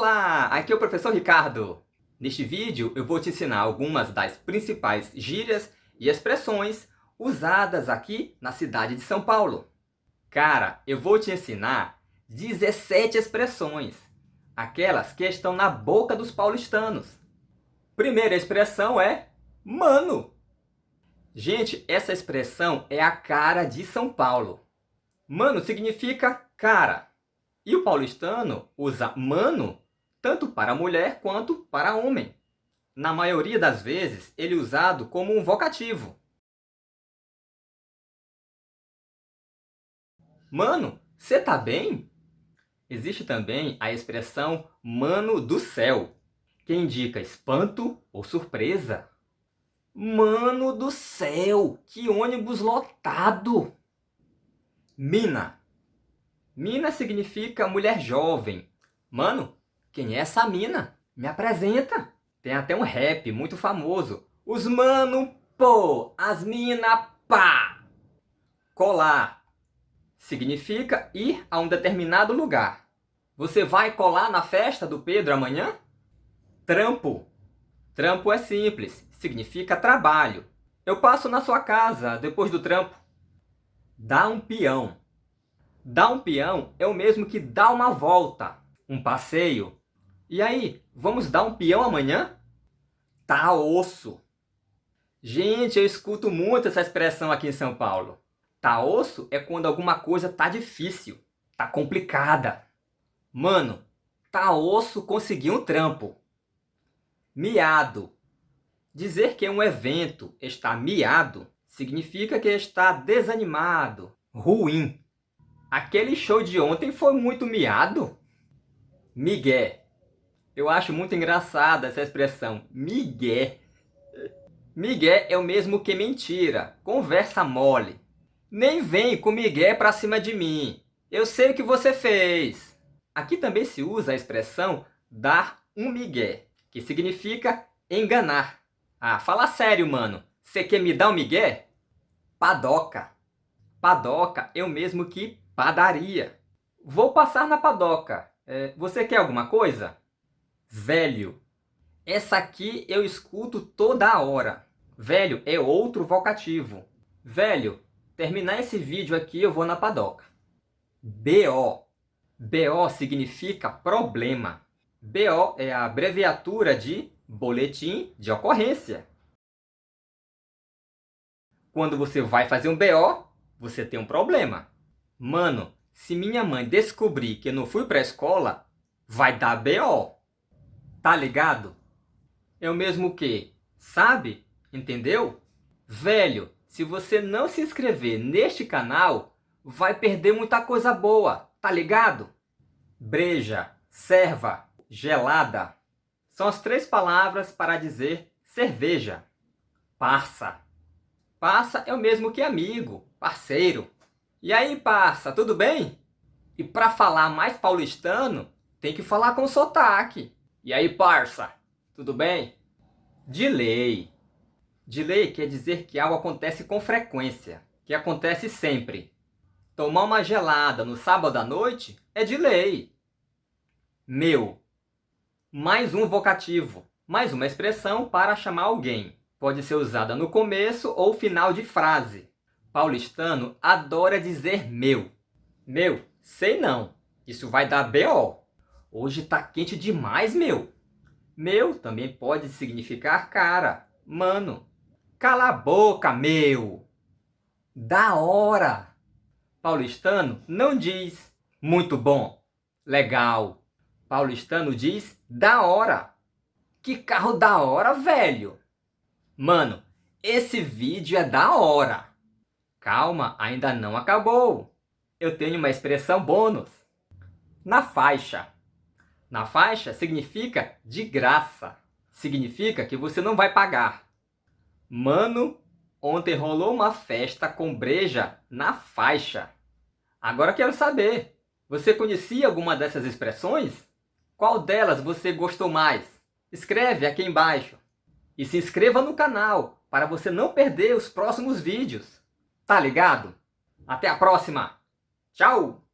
Olá, aqui é o professor Ricardo. Neste vídeo eu vou te ensinar algumas das principais gírias e expressões usadas aqui na cidade de São Paulo. Cara, eu vou te ensinar 17 expressões, aquelas que estão na boca dos paulistanos. Primeira expressão é mano. Gente, essa expressão é a cara de São Paulo. Mano significa cara. E o paulistano usa mano tanto para mulher quanto para homem. Na maioria das vezes, ele é usado como um vocativo. Mano, você tá bem? Existe também a expressão mano do céu, que indica espanto ou surpresa. Mano do céu, que ônibus lotado! Mina Mina significa mulher jovem. Mano, quem é essa mina? Me apresenta. Tem até um rap muito famoso. Os mano, pô, as mina, pá. Colar significa ir a um determinado lugar. Você vai colar na festa do Pedro amanhã? Trampo. Trampo é simples, significa trabalho. Eu passo na sua casa depois do trampo. Dá um peão Dar um peão é o mesmo que dar uma volta, um passeio. E aí, vamos dar um peão amanhã? Tá osso. Gente, eu escuto muito essa expressão aqui em São Paulo. Tá osso é quando alguma coisa tá difícil, tá complicada. Mano, tá osso conseguir um trampo. Miado. Dizer que um evento está miado significa que está desanimado, ruim. Aquele show de ontem foi muito miado. Miguel. Eu acho muito engraçada essa expressão, migué. Miguel é o mesmo que mentira, conversa mole. Nem vem com migué pra cima de mim. Eu sei o que você fez. Aqui também se usa a expressão dar um migué, que significa enganar. Ah, fala sério, mano. Você quer me dar um migué? Padoca. Padoca é o mesmo que Padaria. Vou passar na padoca. É, você quer alguma coisa? Velho. Essa aqui eu escuto toda hora. Velho é outro vocativo. Velho, terminar esse vídeo aqui eu vou na padoca. BO. BO significa problema. BO é a abreviatura de boletim de ocorrência. Quando você vai fazer um BO, você tem um problema. Mano, se minha mãe descobrir que eu não fui pra escola, vai dar B.O. Tá ligado? É o mesmo que, sabe? Entendeu? Velho, se você não se inscrever neste canal, vai perder muita coisa boa, tá ligado? Breja, serva, gelada. São as três palavras para dizer cerveja. Parça. Parça é o mesmo que amigo, parceiro. E aí, parça, tudo bem? E para falar mais paulistano, tem que falar com sotaque. E aí, parça, tudo bem? Delay. Delay quer dizer que algo acontece com frequência, que acontece sempre. Tomar uma gelada no sábado à noite é delay. Meu. Mais um vocativo, mais uma expressão para chamar alguém. Pode ser usada no começo ou final de frase paulistano adora dizer meu. Meu, sei não. Isso vai dar B.O. Hoje tá quente demais, meu. Meu também pode significar cara, mano. Cala a boca, meu. Da hora. Paulistano não diz muito bom, legal. Paulistano diz da hora. Que carro da hora, velho. Mano, esse vídeo é da hora. Calma, ainda não acabou. Eu tenho uma expressão bônus. Na faixa. Na faixa significa de graça. Significa que você não vai pagar. Mano, ontem rolou uma festa com breja na faixa. Agora quero saber, você conhecia alguma dessas expressões? Qual delas você gostou mais? Escreve aqui embaixo. E se inscreva no canal para você não perder os próximos vídeos. Tá ligado? Até a próxima. Tchau!